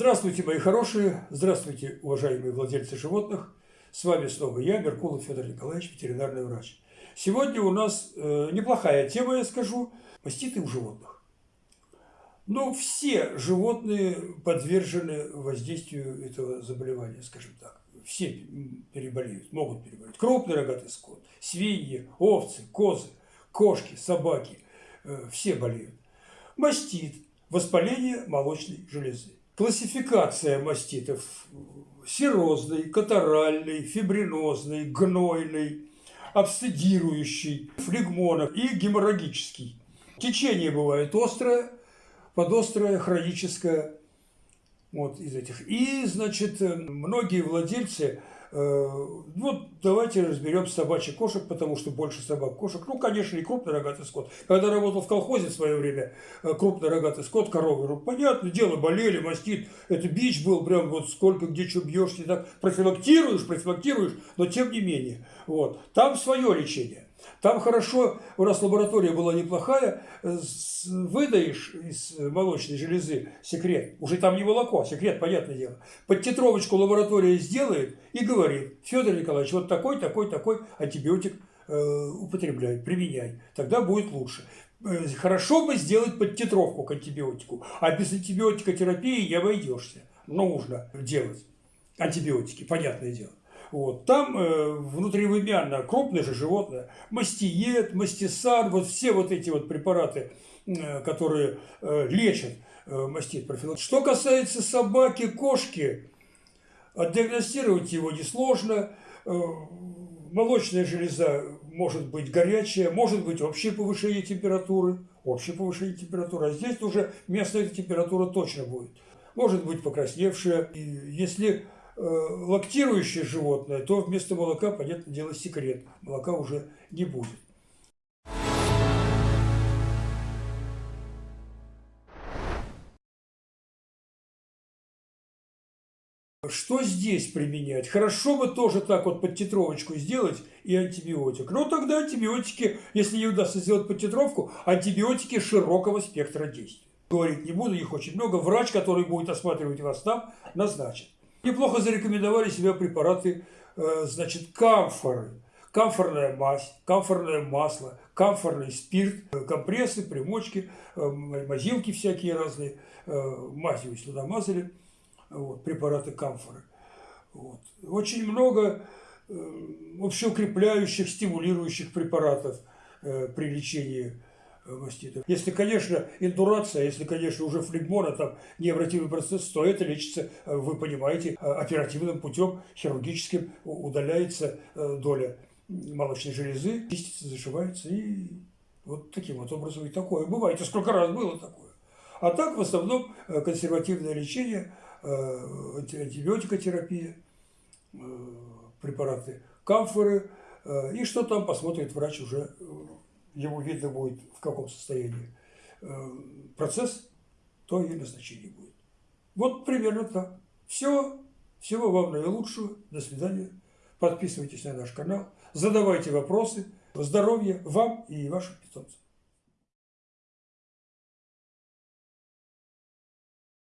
Здравствуйте, мои хорошие, здравствуйте, уважаемые владельцы животных. С вами снова я, Меркулов Федор Николаевич, ветеринарный врач. Сегодня у нас э, неплохая тема, я скажу, маститы у животных. Но все животные подвержены воздействию этого заболевания, скажем так. Все переболеют, могут переболеть. Крупный рогатый скот, свиньи, овцы, козы, кошки, собаки, э, все болеют. Мастит, воспаление молочной железы. Классификация маститов – серозный, катаральный, фибринозный, гнойный, абсцедирующий, флегмонов и геморрагический. Течение бывает острое, подострое, хроническое, вот из этих. И, значит, многие владельцы вот давайте разберем собачьих кошек, потому что больше собак кошек. Ну, конечно, и крупный рогатый скот. Когда работал в колхозе в свое время, э, крупный рогатый скот, коровы, ну, понятное дело, болели, мастит. Это бич был прям вот сколько, где что бьешься, так профилактируешь, профилактируешь, но тем не менее. Вот. Там свое лечение. Там хорошо, у нас лаборатория была неплохая, выдаешь из молочной железы секрет, уже там не молоко, секрет, понятное дело, под тетровочку лаборатория сделает и говорит, Федор Николаевич, вот такой, такой, такой антибиотик э, употребляй, применяй, тогда будет лучше. Э, хорошо бы сделать под тетровку к антибиотику, а без антибиотикотерапии не обойдешься. Нужно делать антибиотики, понятное дело. Вот. Там э, внутривымянно крупное же животное, мастиет, мастисар, вот все вот эти вот препараты, э, которые э, лечат э, мастит профилактику. Что касается собаки, кошки, диагностировать его несложно. Э, молочная железа может быть горячая, может быть общее повышение температуры, общее повышение температуры, а здесь уже местная температура точно будет. Может быть покрасневшая. И если Э, лактирующее животное, то вместо молока, понятное дело, секрет. Молока уже не будет. Что здесь применять? Хорошо бы тоже так вот под титровочку сделать и антибиотик. Но тогда антибиотики, если не удастся сделать под титровку, антибиотики широкого спектра действия. Говорить не буду, их очень много. Врач, который будет осматривать вас там, назначит. Неплохо зарекомендовали себя препараты, э, значит, камфоры. Камфорная мазь, камфорное масло, камфорный спирт, э, компрессы, примочки, э, мазилки всякие разные, мазью туда мазали, вот, препараты камфоры. Вот. Очень много общеукрепляющих, стимулирующих препаратов при лечении маститов. Если, конечно, индурация, если, конечно, уже флегмона, там необратимый процесс, то это лечится, э, вы понимаете, э, оперативным путем, хирургическим удаляется э, доля молочной железы, чистится, зашивается и вот таким вот образом и такое. Бывает, и сколько раз было такое. А так, в основном, консервативное лечение, антибиотикотерапия, препараты камфоры, и что там посмотрит врач уже ему видно будет в каком состоянии э, процесс, то и назначение будет. Вот примерно так. Все. Всего вам наилучшего. До свидания. Подписывайтесь на наш канал. Задавайте вопросы. Здоровья вам и вашим питомцам.